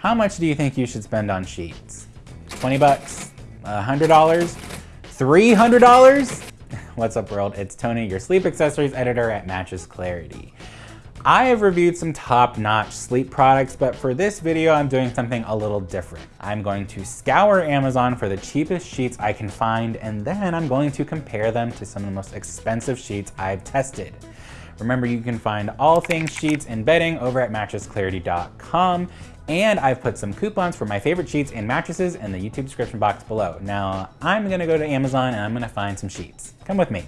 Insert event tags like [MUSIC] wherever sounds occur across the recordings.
How much do you think you should spend on sheets? 20 bucks? $100? $300? [LAUGHS] What's up world? It's Tony, your sleep accessories editor at Mattress Clarity. I have reviewed some top-notch sleep products, but for this video, I'm doing something a little different. I'm going to scour Amazon for the cheapest sheets I can find, and then I'm going to compare them to some of the most expensive sheets I've tested. Remember, you can find all things sheets and bedding over at mattressclarity.com. And I've put some coupons for my favorite sheets and mattresses in the YouTube description box below. Now, I'm gonna go to Amazon and I'm gonna find some sheets. Come with me.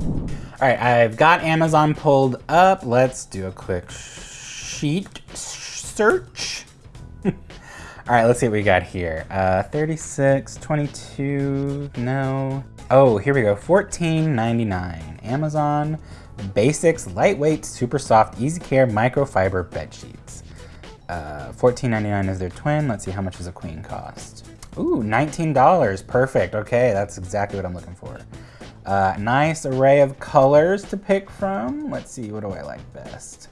All right, I've got Amazon pulled up. Let's do a quick sheet search. [LAUGHS] All right, let's see what we got here. Uh, 36, 22, no. Oh, here we go, 14.99. Amazon Basics Lightweight Super Soft Easy Care Microfiber Bed Sheets. Uh, $14.99 is their twin. Let's see how much does a queen cost. Ooh, $19, perfect. Okay, that's exactly what I'm looking for. Uh, nice array of colors to pick from. Let's see, what do I like best?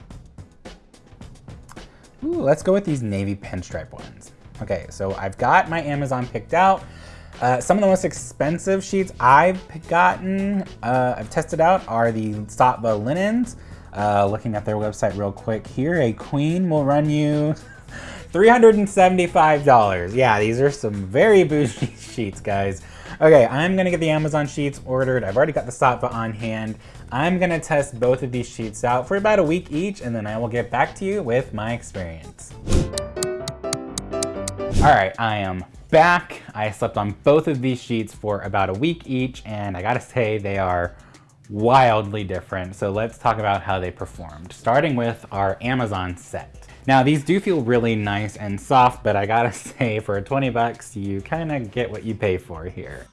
Ooh, let's go with these navy pinstripe ones. Okay, so I've got my Amazon picked out. Uh, some of the most expensive sheets I've gotten, uh, I've tested out are the Saatva linens. Uh, looking at their website real quick here, a queen will run you [LAUGHS] $375. Yeah, these are some very bougie [LAUGHS] sheets, guys. Okay, I'm gonna get the Amazon sheets ordered. I've already got the Saatva on hand. I'm gonna test both of these sheets out for about a week each, and then I will get back to you with my experience. All right, I am back. I slept on both of these sheets for about a week each, and I gotta say they are wildly different. So let's talk about how they performed, starting with our Amazon set. Now these do feel really nice and soft, but I gotta [LAUGHS] say for 20 bucks, you kind of get what you pay for here.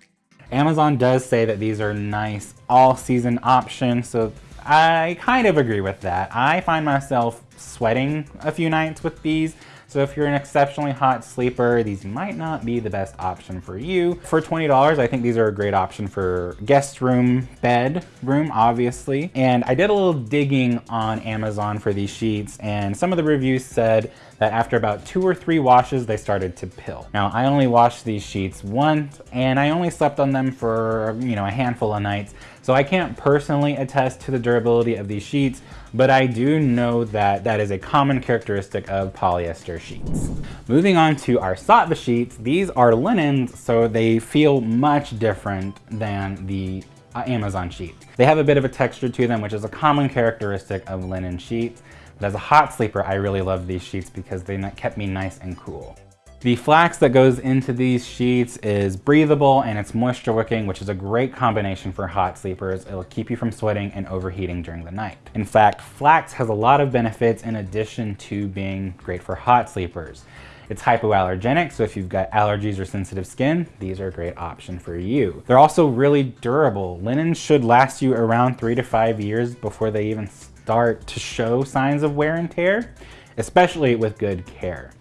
Amazon does say that these are nice all season options, so I kind of agree with that. I find myself sweating a few nights with these, so if you're an exceptionally hot sleeper, these might not be the best option for you. For $20, I think these are a great option for guest room, bed room, obviously. And I did a little digging on Amazon for these sheets and some of the reviews said that after about two or three washes, they started to pill. Now, I only washed these sheets once and I only slept on them for, you know, a handful of nights. So I can't personally attest to the durability of these sheets, but I do know that that is a common characteristic of polyester sheets. Moving on to our Saatva sheets, these are linens, so they feel much different than the uh, Amazon sheet. They have a bit of a texture to them, which is a common characteristic of linen sheets. But as a hot sleeper, I really love these sheets because they kept me nice and cool. The flax that goes into these sheets is breathable and it's moisture wicking, which is a great combination for hot sleepers. It'll keep you from sweating and overheating during the night. In fact, flax has a lot of benefits in addition to being great for hot sleepers. It's hypoallergenic, so if you've got allergies or sensitive skin, these are a great option for you. They're also really durable. Linens should last you around three to five years before they even start to show signs of wear and tear, especially with good care.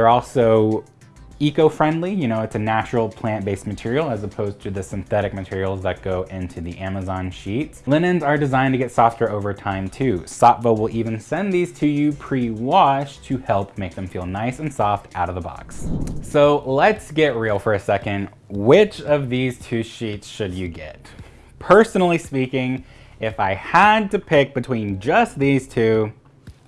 They're also eco-friendly, you know, it's a natural plant-based material as opposed to the synthetic materials that go into the Amazon sheets. Linens are designed to get softer over time too. Saatva will even send these to you pre-washed to help make them feel nice and soft out of the box. So let's get real for a second. Which of these two sheets should you get? Personally speaking, if I had to pick between just these two,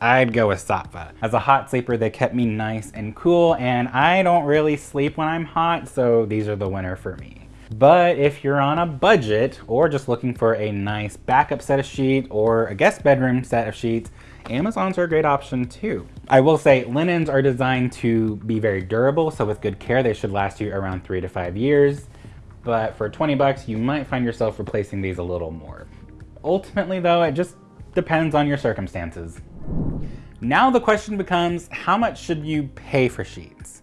I'd go with Saatva. As a hot sleeper, they kept me nice and cool, and I don't really sleep when I'm hot, so these are the winner for me. But if you're on a budget or just looking for a nice backup set of sheets or a guest bedroom set of sheets, Amazons are a great option too. I will say linens are designed to be very durable, so with good care, they should last you around three to five years. But for 20 bucks, you might find yourself replacing these a little more. Ultimately though, it just depends on your circumstances. Now the question becomes, how much should you pay for sheets?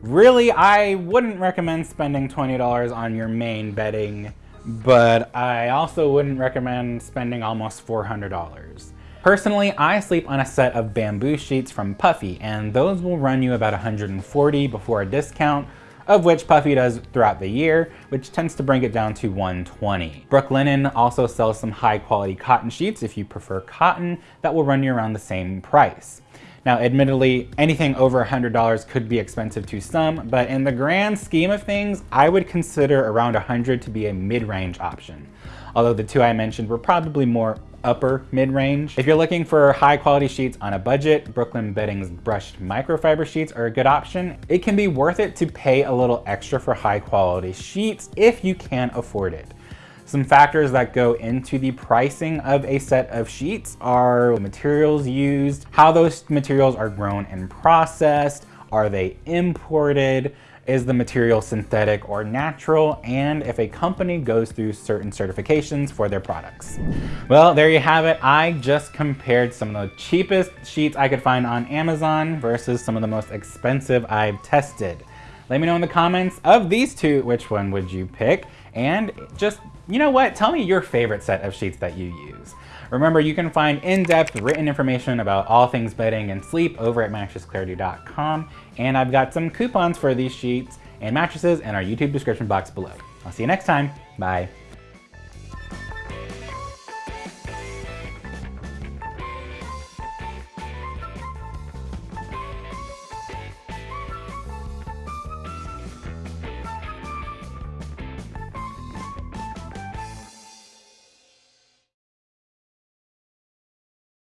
Really, I wouldn't recommend spending $20 on your main bedding, but I also wouldn't recommend spending almost $400. Personally, I sleep on a set of bamboo sheets from Puffy, and those will run you about 140 before a discount, of which Puffy does throughout the year, which tends to bring it down to 120. Brooklinen also sells some high quality cotton sheets if you prefer cotton that will run you around the same price. Now, admittedly, anything over $100 could be expensive to some, but in the grand scheme of things, I would consider around 100 to be a mid-range option. Although the two I mentioned were probably more upper mid-range. If you're looking for high quality sheets on a budget, Brooklyn Bedding's brushed microfiber sheets are a good option. It can be worth it to pay a little extra for high quality sheets if you can afford it. Some factors that go into the pricing of a set of sheets are materials used, how those materials are grown and processed, are they imported, is the material synthetic or natural, and if a company goes through certain certifications for their products. Well, there you have it. I just compared some of the cheapest sheets I could find on Amazon versus some of the most expensive I've tested. Let me know in the comments of these two, which one would you pick? And just you know what? Tell me your favorite set of sheets that you use. Remember, you can find in-depth written information about all things bedding and sleep over at mattressclarity.com. And I've got some coupons for these sheets and mattresses in our YouTube description box below. I'll see you next time. Bye.